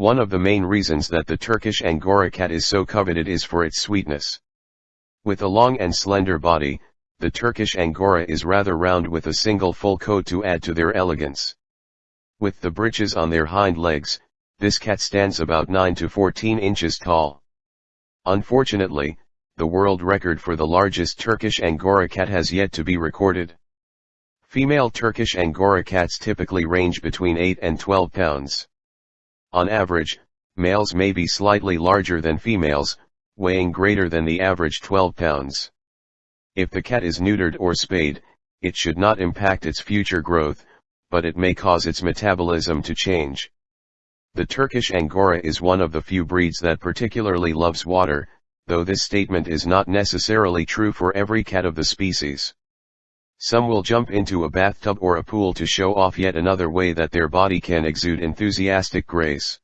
One of the main reasons that the Turkish Angora cat is so coveted is for its sweetness. With a long and slender body, the Turkish Angora is rather round with a single full coat to add to their elegance. With the breeches on their hind legs, this cat stands about 9 to 14 inches tall. Unfortunately, the world record for the largest Turkish Angora cat has yet to be recorded. Female Turkish Angora cats typically range between 8 and 12 pounds. On average, males may be slightly larger than females, weighing greater than the average 12 pounds. If the cat is neutered or spayed, it should not impact its future growth, but it may cause its metabolism to change. The Turkish Angora is one of the few breeds that particularly loves water, though this statement is not necessarily true for every cat of the species. Some will jump into a bathtub or a pool to show off yet another way that their body can exude enthusiastic grace.